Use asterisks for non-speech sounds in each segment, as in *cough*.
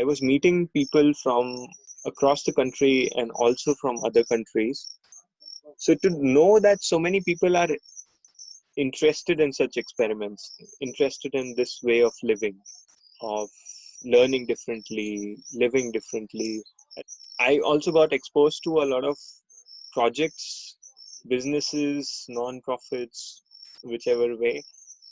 I was meeting people from across the country and also from other countries. So to know that so many people are interested in such experiments, interested in this way of living, of learning differently, living differently. I also got exposed to a lot of projects, businesses, non-profits, whichever way,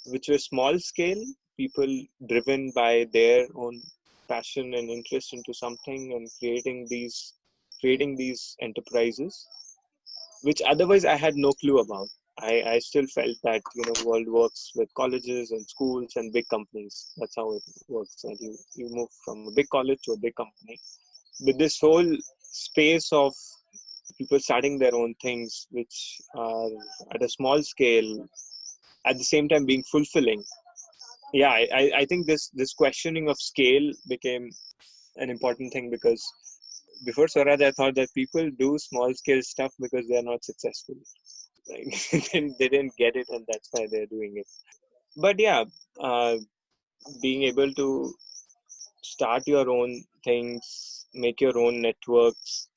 which were small scale, people driven by their own passion and interest into something and creating these creating these enterprises which otherwise i had no clue about I, I still felt that you know world works with colleges and schools and big companies. That's how it works. And you you move from a big college to a big company. With this whole space of people starting their own things, which are at a small scale, at the same time being fulfilling. Yeah, I, I think this this questioning of scale became an important thing because before Swaraj, I thought that people do small scale stuff because they are not successful. Like *laughs* they didn't get it and that's why they're doing it. But yeah uh, being able to start your own things make your own networks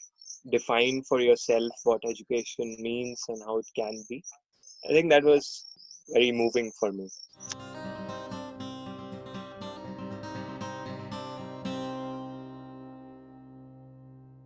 define for yourself what education means and how it can be i think that was very moving for me